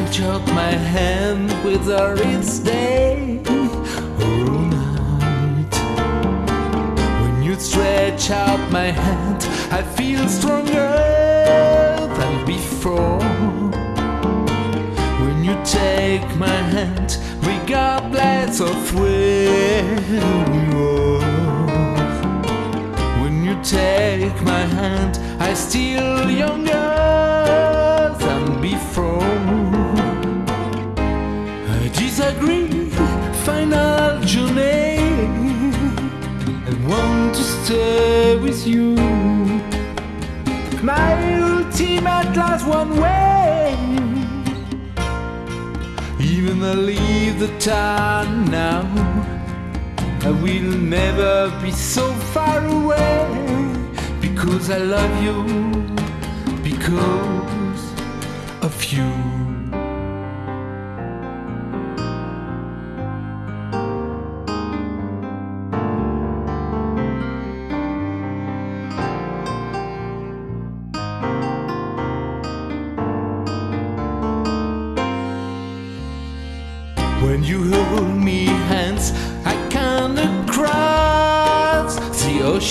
Out my hand it's day or night. When you stretch out my hand, I feel stronger than before. When you take my hand, regardless of where you are. When you take my hand, I still younger disagree, final journey. I want to stay with you. My ultimate last one way. Even I leave the town now. I will never be so far away because I love you, because of you.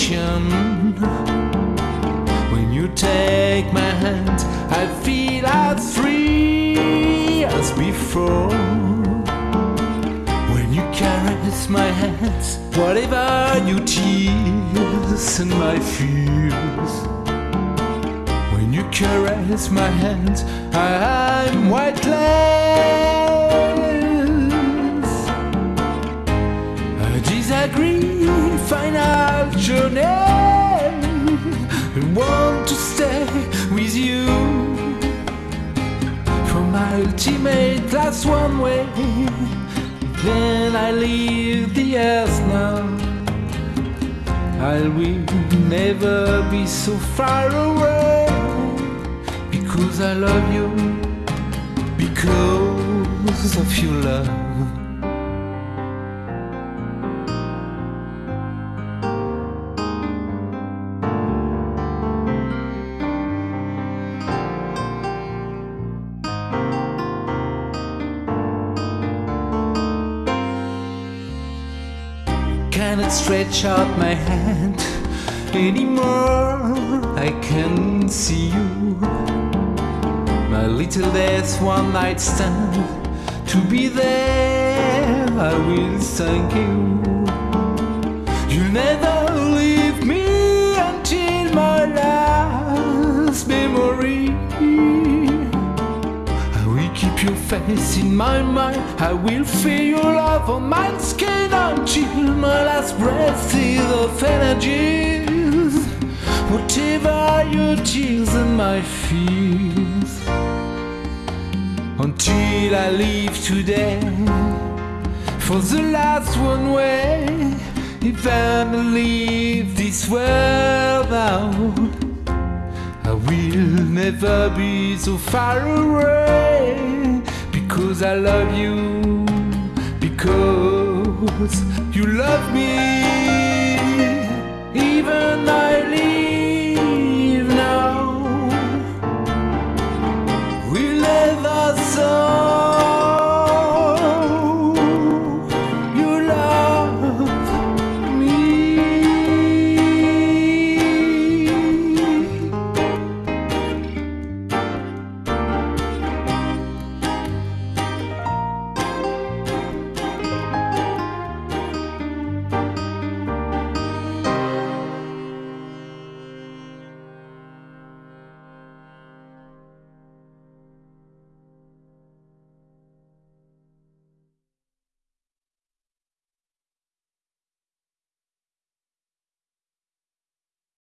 Ocean. When you take my hand, I feel as free as before. When you caress my hands, whatever your tears and my fears. When you caress my hands, I'm white. I to stay with you for my ultimate last one way. Then I leave the earth now. I will never be so far away because I love you, because of your love. I cannot stretch out my hand anymore. I can see you. My little death one night stand. To be there, I will thank you. Face in my mind. I will feel your love on my skin until my last breath is of energies. Whatever your tears and my fears. Until I leave today for the last one way. If I leave this world now. I will never be so far away because I love you, because you love me.